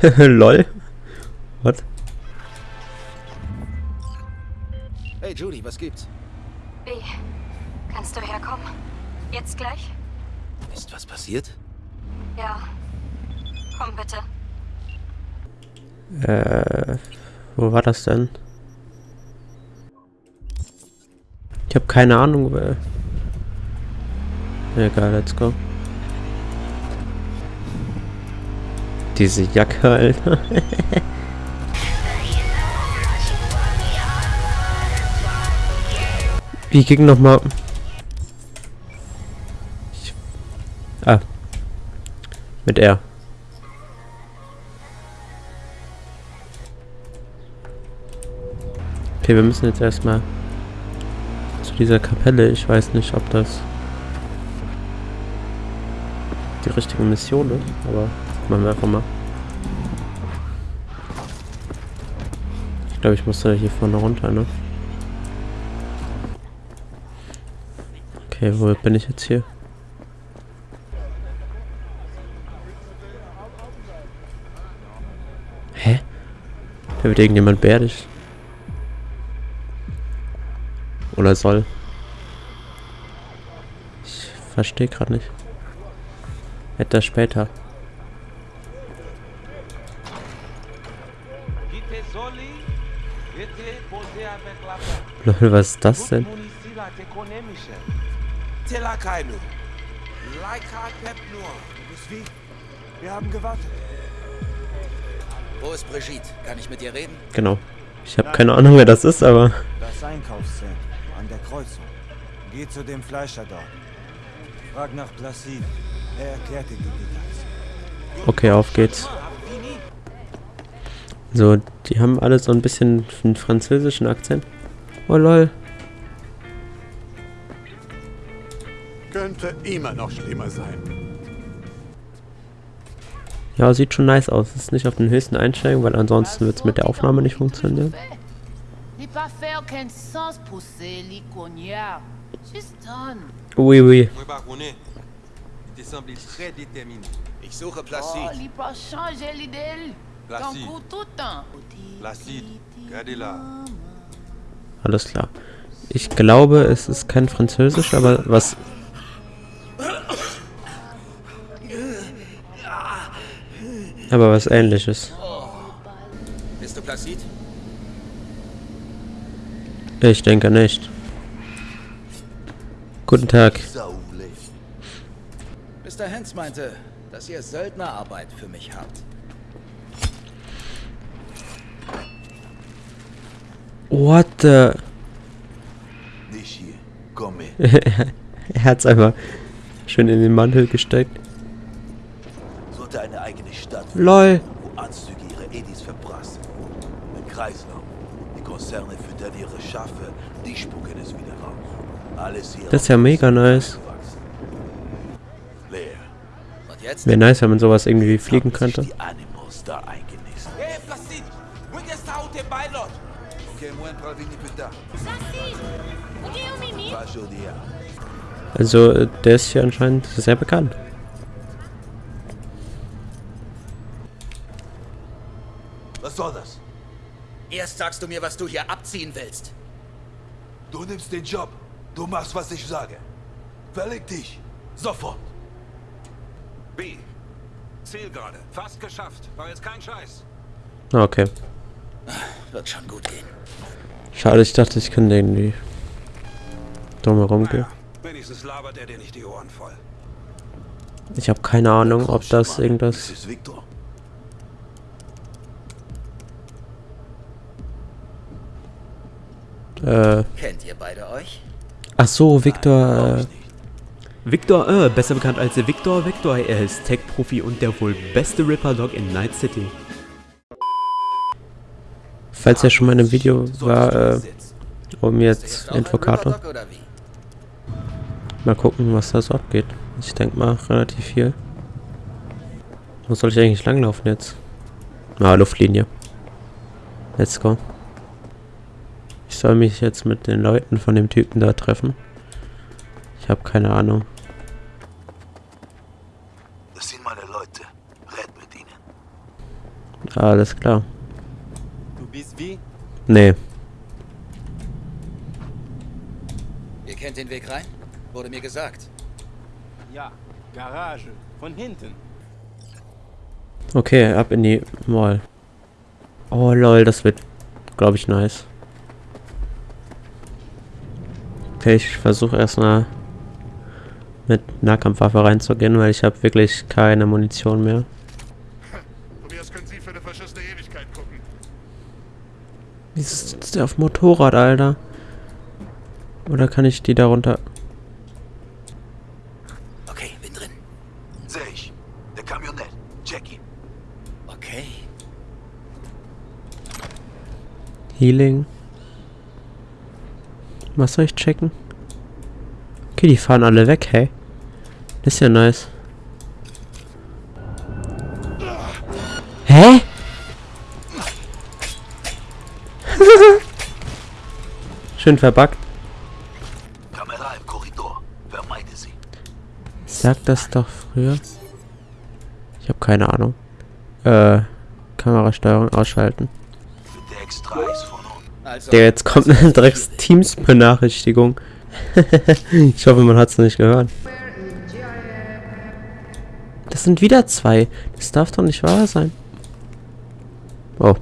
Lol. What? Hey Judy, was gibt's? B, kannst du herkommen? Jetzt gleich? Ist was passiert? Ja. Komm bitte. Äh, wo war das denn? Ich habe keine Ahnung. Wer... Egal, let's go. Diese Jacke, Alter. Wie ging nochmal? Ah. Mit R. Okay, wir müssen jetzt erstmal zu dieser Kapelle. Ich weiß nicht, ob das die richtige Mission ist, aber machen wir einfach mal. Ich glaube, ich muss da hier vorne runter, ne? Okay, wo bin ich jetzt hier? Hä? Da wird irgendjemand beerdigt. Oder soll. Ich verstehe gerade nicht. Etwas später. Lol, was ist das denn? Wir haben gewartet. Wo ist Brigitte? Kann ich mit ihr reden? Genau. Ich habe keine Ahnung, wer das ist, aber... Das Einkaufszentrum an der Kreuzung. Geh zu dem Fleischer dort. Frag nach Placide. Er erklärt dir die Details. Okay, auf geht's. So, die haben alle so ein bisschen einen französischen Akzent. Oh lol. Könnte immer noch schlimmer sein. Ja, sieht schon nice aus. Ist nicht auf den höchsten Einstellungen, weil ansonsten wird es mit der Aufnahme nicht funktionieren. Oui, oui. Ich suche Oh, Placide. l'idée. Ton Placide. coup tout Alles klar. Ich glaube, es ist kein Französisch, aber was... Aber was ähnliches. Bist du Placide? Ich denke nicht. Guten Tag. Mr. Hens meinte, dass ihr Söldnerarbeit für mich habt. What the... Nicht hier. Komm mit. er hat's einfach schön in den Mantel gesteckt. Sollte eine eigene Stadt LOL. wo Anzüge ihre Edis verprassen. Ein Kreislauf. Die Konzerne füttern ihre Schafe, die spucken es wieder raus. Alles hier Das ist ja mega nice. Wäre nice, wenn man sowas irgendwie fliegen könnte. Die Animals da eingenistet. Also, äh, der ist hier anscheinend sehr bekannt. Was soll das? Erst sagst du mir, was du hier abziehen willst. Du nimmst den Job. Du machst, was ich sage. Verleg dich. Sofort. B. Zielgerade. Fast geschafft. War jetzt kein Scheiß. Ah, Okay. Wird schon gut gehen. Schade, ich dachte, ich könnte irgendwie drumherum gehen. Wenigstens labert er dir nicht die Ohren voll. Ich habe keine Ahnung, ob das irgendwas... ist Victor. Äh, Kennt ihr beide euch? ach so, Victor... Äh, Victor, äh, besser bekannt als Victor Victor, er ist Tech-Profi und der wohl beste Ripper-Dog in Night City. Falls er schon mal in einem Video war, äh, um jetzt wie? Mal gucken, was da so abgeht. Ich denke mal relativ viel. Wo soll ich eigentlich langlaufen jetzt? Ah, Luftlinie. Let's go. Ich soll mich jetzt mit den Leuten von dem Typen da treffen. Ich habe keine Ahnung. Das sind meine Leute. Red mit ihnen. Alles klar. Wie? Nee. Ihr kennt den Weg rein? Wurde mir gesagt. Ja, Garage. Von hinten. Okay, ab in die Mall. Oh lol, das wird, glaube ich, nice. Okay, ich versuche erstmal mit Nahkampfwaffe reinzugehen, weil ich habe wirklich keine Munition mehr. Tobias, können Sie für eine verschissene Ewigkeit gucken? Wieso sitzt der auf dem Motorrad, Alter? Oder kann ich die darunter... Okay, bin drin. Sehe ich. Der Kamionett. Check ihn. Okay. Healing. Was soll ich checken? Okay, die fahren alle weg, hey. Das ist ja nice. Schön verbuggt. Kamera im Korridor. Vermeide sie. Sag das doch früher. Ich habe keine Ahnung. Äh, Kamerasteuerung ausschalten. Der X3 ist von unten. Also, jetzt kommt eine Drecks Teams Benachrichtigung. ich hoffe, man hat es nicht gehört. Das sind wieder zwei. Das darf doch nicht wahr sein. Oh.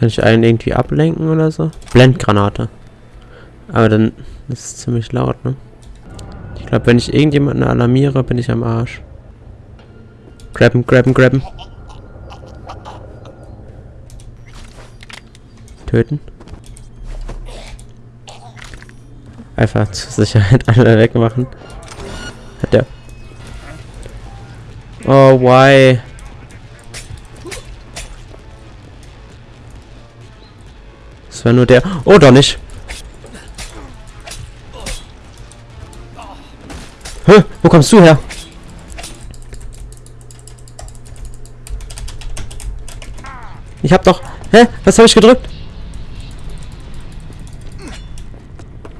Kann ich einen irgendwie ablenken oder so? Blendgranate. Aber dann ist es ziemlich laut, ne? Ich glaube, wenn ich irgendjemanden alarmiere, bin ich am Arsch. Grabben, grabben, grabben. Töten. Einfach zur Sicherheit alle wegmachen. Hat der. Oh, why? Das war nur der. Oh, doch nicht. Hä? Wo kommst du her? Ich hab doch. Hä? Was habe ich gedrückt?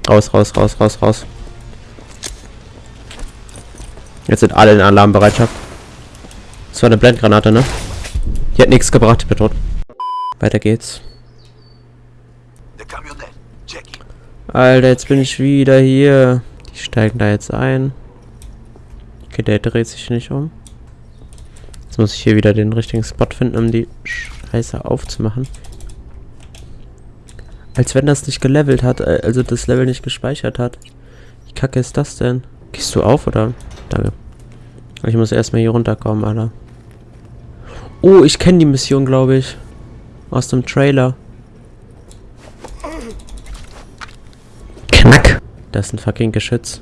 Raus, raus, raus, raus, raus. Jetzt sind alle in Alarmbereitschaft. Das war eine Blendgranate, ne? Die hat nichts gebracht, ich bin tot. Weiter geht's. Der Kamionett. Check ihn. Alter, jetzt bin ich wieder hier. Die steigen da jetzt ein. Okay, der dreht sich nicht um. Jetzt muss ich hier wieder den richtigen Spot finden, um die Scheiße aufzumachen. Als wenn das nicht gelevelt hat, äh, also das Level nicht gespeichert hat. Wie kacke ist das denn? Gehst du auf, oder? Danke. Ich muss erstmal hier runterkommen, Alter. Oh, ich kenne die Mission, glaube ich. Aus dem Trailer. Da ist ein fucking Geschütz.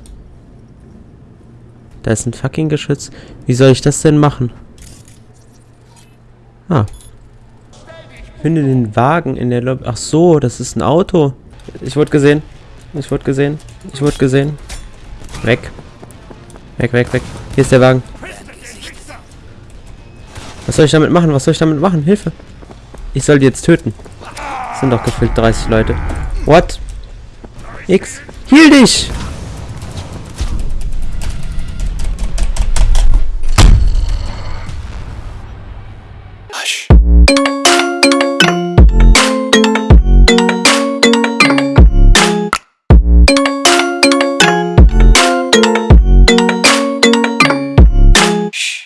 Da ist ein fucking Geschütz. Wie soll ich das denn machen? Ah. Finde den Wagen in der Lobby. Ach so, das ist ein Auto. Ich wurde gesehen. Ich wurde gesehen. Ich wurde gesehen. Weg. Weg, weg, weg. Hier ist der Wagen. Was soll ich damit machen? Was soll ich damit machen? Hilfe. Ich soll die jetzt töten. Das sind doch gefühlt 30 Leute. What? X. Heal dich!